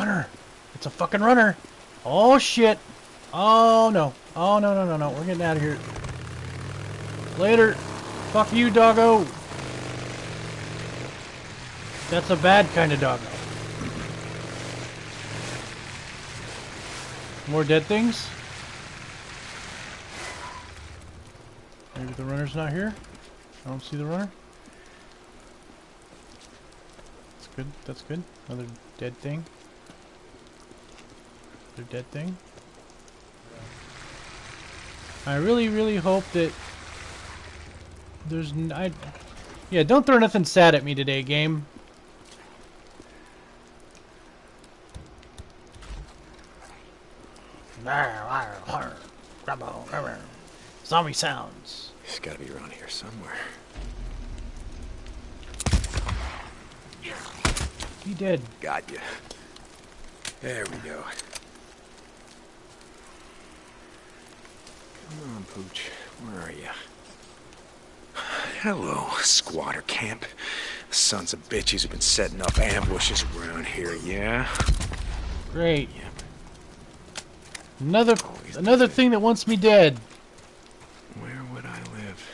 runner. It's a fucking runner. Oh shit. Oh no. Oh no no no no. We're getting out of here. Later. Fuck you, doggo. That's a bad kind of doggo. More dead things? Maybe the runner's not here? I don't see the runner. That's good. That's good. Another dead thing. Another dead thing. I really, really hope that there's n I, yeah, don't throw nothing sad at me today, game. Zombie sounds. He's gotta be around here somewhere. He did. Got you. There we go. Come on, Pooch. Where are you? Hello, squatter camp. Sons of bitches have been setting up ambushes around here, yeah? Great. Another another thing that wants me dead. Where would I live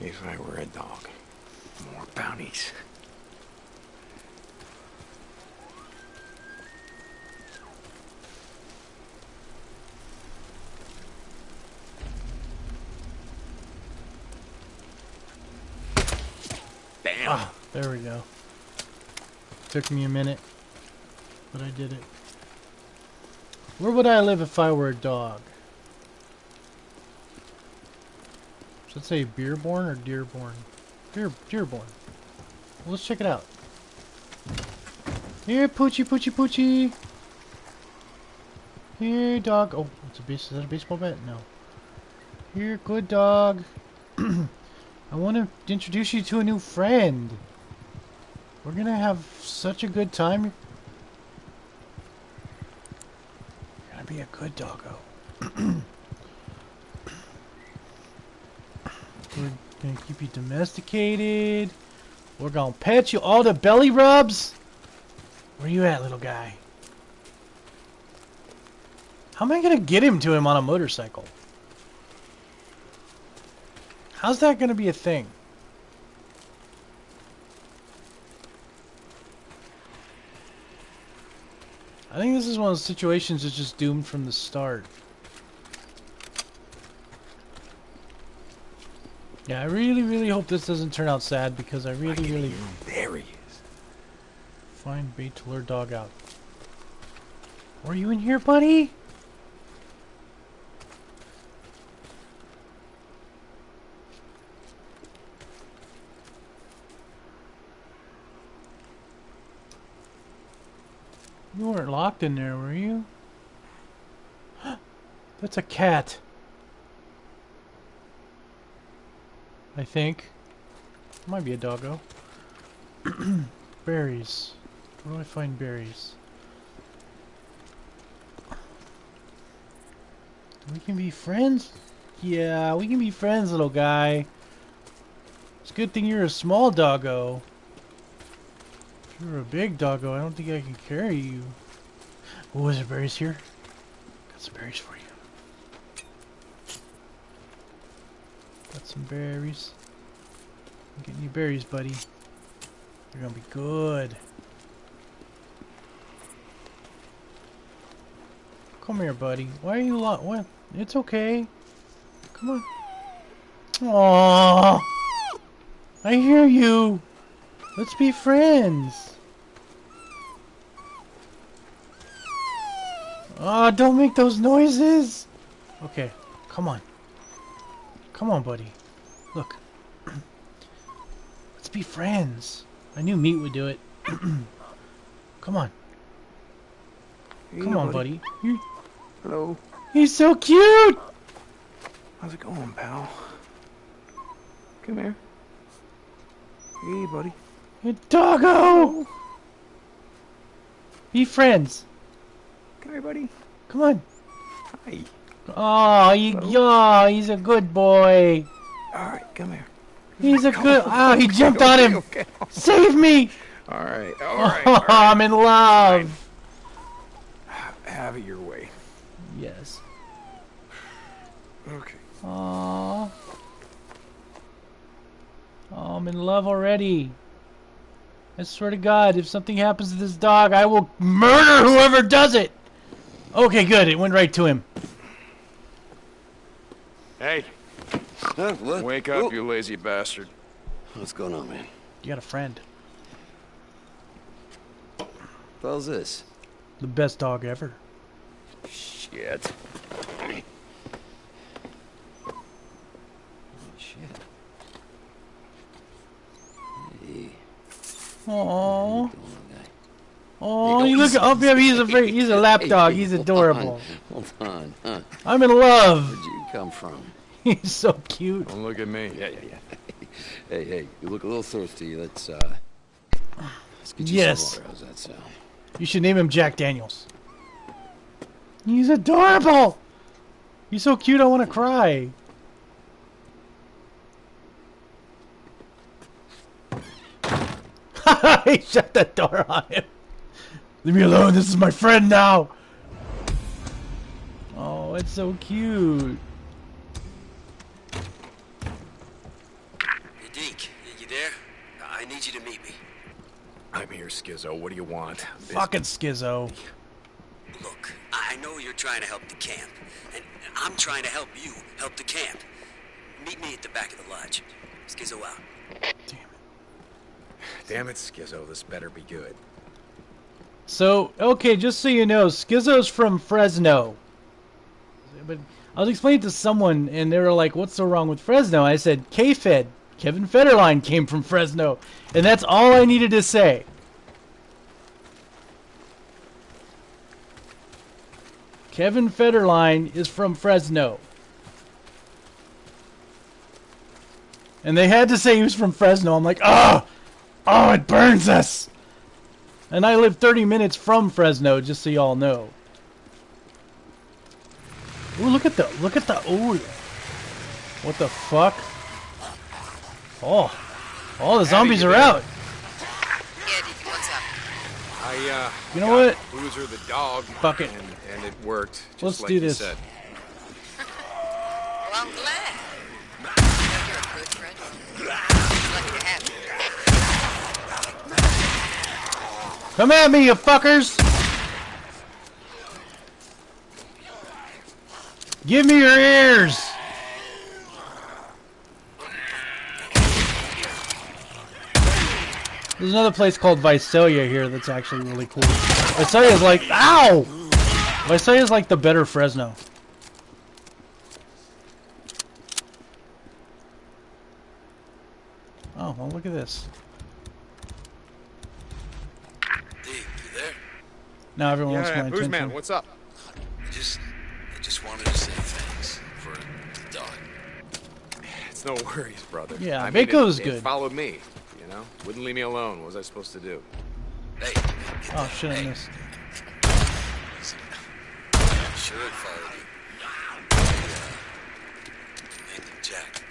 if I were a dog? More bounties. Bam! Ah, there we go. Took me a minute, but I did it. Where would I live if I were a dog? Should it say Beerborn or Dearborn? Deer Dearborn. Well, let's check it out. Here, Poochie, Poochie, Poochie. Here, dog. Oh, it's a base. Is that a baseball bat? No. Here, good dog. I want to introduce you to a new friend. We're gonna have such a good time. You're gonna be a good doggo. We're gonna keep you domesticated. We're gonna pet you. All the belly rubs. Where you at, little guy? How am I gonna get him to him on a motorcycle? How's that gonna be a thing? I think this is one of those situations that's just doomed from the start. Yeah, I really, really hope this doesn't turn out sad because I I really, can really. There he is. find bait to lure dog out. Are you in here, buddy? You weren't locked in there, were you? That's a cat. I think. Might be a doggo. berries. Where do I find berries? We can be friends? Yeah, we can be friends, little guy. It's a good thing you're a small doggo. You're a big doggo, I don't think I can carry you. Oh, is there berries here? Got some berries for you. Got some berries. Getting you berries, buddy. They're gonna be good. Come here, buddy. Why are you lo- what? It's okay. Come on. Aww. I hear you. Let's be friends. Ah, don't make those noises. Okay, come on. Come on, buddy. Look. Let's be friends. I knew Meat would do it. come on. You Come on, buddy. Hello. he's so cute! How's it going, pal? Come here. Hey, buddy. Doggo! Be friends. Come here, buddy. Come on. Hi. Oh, he, oh, he's a good boy. All right, come here. He's a good. Oh, he jumped on him. Okay. Save me! All right. All oh, right. Oh, all right. I'm in love. Have it your way. Yes. Okay. Aww. Oh, I'm in love already. I swear to God, if something happens to this dog, I will murder whoever does it. Okay, good. It went right to him. Hey, Huh? What? wake up, Oh, you lazy bastard. What's going on, man? You got a friend. What the hell's this? The best dog ever. Shit. Shit. Aww. Going on, guy. Oh, you look easy. up. Yeah, he's a very, he's a lap Hey, dog. hey, He's hold adorable. on, Hold on. Huh? I'm in love. Where'd you come from? He's so cute. Don't look at me. Yeah, yeah, yeah. hey, hey, you look a little thirsty. Let's, uh... Let's get you Yes. some water. How's that sound? You should name him Jack Daniels. He's adorable. He's so cute. I want to cry. he shut the door on him. Leave me alone. This is my friend now. Oh, it's so cute. Hey, Deke, you there? I need you to meet me. I'm here, Skizzo. What do you want? Fucking schizo. Look, I know you're trying to help the camp, and I'm trying to help you help the camp. Meet me at the back of the lodge. Skizzo out. Damn it, Skizzo. This better be good. So, okay, just so you know, Skizzo's from Fresno. But I was explaining to someone, and they were like, what's so wrong with Fresno? I said, K-Fed. Kevin Federline came from Fresno. And that's all I needed to say. Kevin Federline is from Fresno. And they had to say he was from Fresno. I'm like, oh, oh, it burns us. And I live 30 minutes from Fresno, just so y'all know. Ooh, look at the, look at the, ooh. What the fuck? Oh. Oh, the zombies you are there? out. Yeah, Deacon, what's up? I, uh... You know got what? Boozer the dog. Fuck it. And, and it worked. Just Let's like do you this. Said. Well, I'm glad. You know you're a good friend. Lucky to have you. Come at me, you fuckers! Give me your ears! There's another place called Visalia here that's actually really cool. Visalia's like, ow! Visalia's like the better Fresno. Oh, well look at this. Deke, you there? Now everyone wants Yeah, my Booze attention. Man, what's up? I just, I just wanted to say thanks for the dog. It's no worries, brother. Yeah, I mean, Baco's it, good. It followed me, you know? Wouldn't leave me alone. What was I supposed to do? Hey, Oh shit, I missed. easy. Should follow you. I, uh, named him Jack.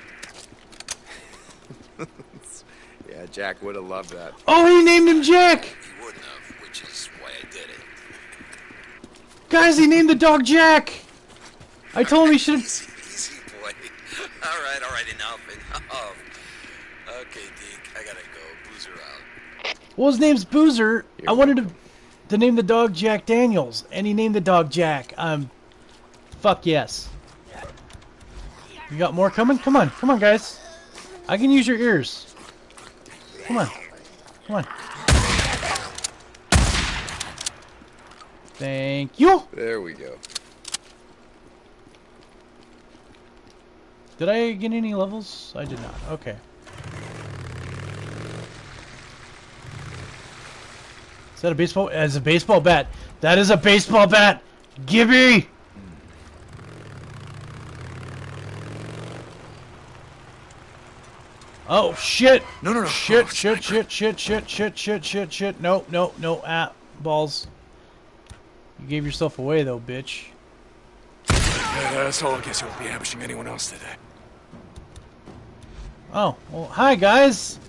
Yeah, Jack would have loved that. Oh, he named him Jack! Guys, he named the dog Jack! I told him he should. Easy, easy, boy. All right, all right, enough, enough. Okay, Deke, I gotta go. Boozer out. Well, his name's Boozer. I You're wanted to, to name the dog Jack Daniels, and he named the dog Jack. Um, fuck yes. You got more coming? Come on, come on, guys. I can use your ears. Come on, come on. Thank you. There we go. Did I get any levels? I did not. Okay. Is that a baseball? It's a baseball bat. That is a baseball bat. Gibby. Oh shit! No, no, no. Shit! Oh, shit! Shit! Shit! Shit! Shit! Shit! Shit! Shit! No! No! No! Ah! Balls. You gave yourself away though, bitch. That's all I guess you won't be ambushing anyone else today. Oh, well, hi guys.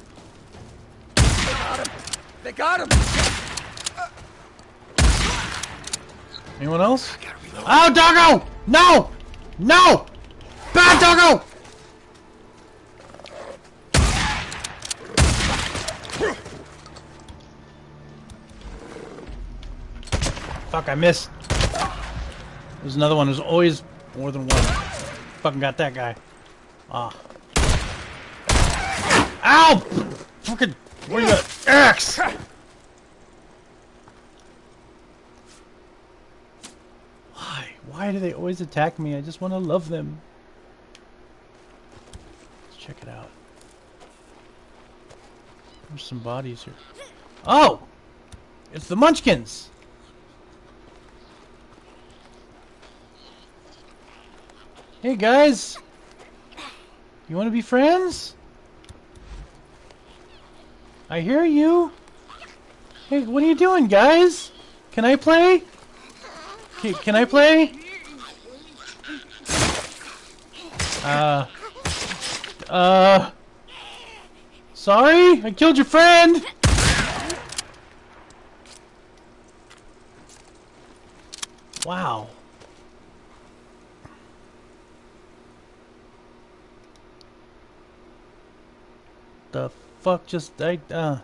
They got him! Anyone else? Oh, doggo! No! No! Bad doggo! Fuck, I missed. There's another one. There's always more than one. Fucking got that guy. Ah. Ow! Fucking, where you at? Axe! Why? Why do they always attack me? I just want to love them. Let's check it out. There's some bodies here. Oh! It's the Munchkins! Hey guys! You want to be friends? I hear you. Hey, what are you doing, guys? Can I play? Can, can I play? Uh. Uh. Sorry? I killed your friend! Wow. The fuck just I uh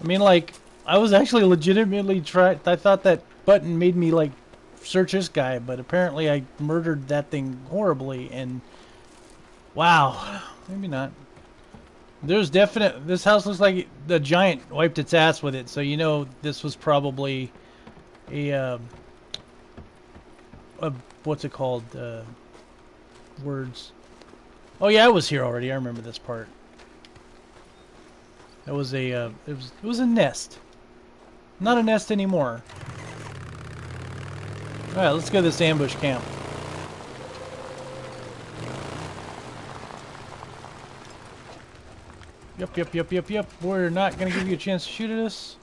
I mean like I was actually legitimately try I thought that button made me like search this guy, but apparently I murdered that thing horribly and wow, maybe not. There's definite this house looks like the giant wiped its ass with it, so you know this was probably a um a what's it called? Uh words. Oh yeah, I was here already. I remember this part. That was a uh, it was it was a nest. Not a nest anymore. All right, let's go to this ambush camp. Yep, yep, yep, yep, yep. We're not gonna give you a chance to shoot at us.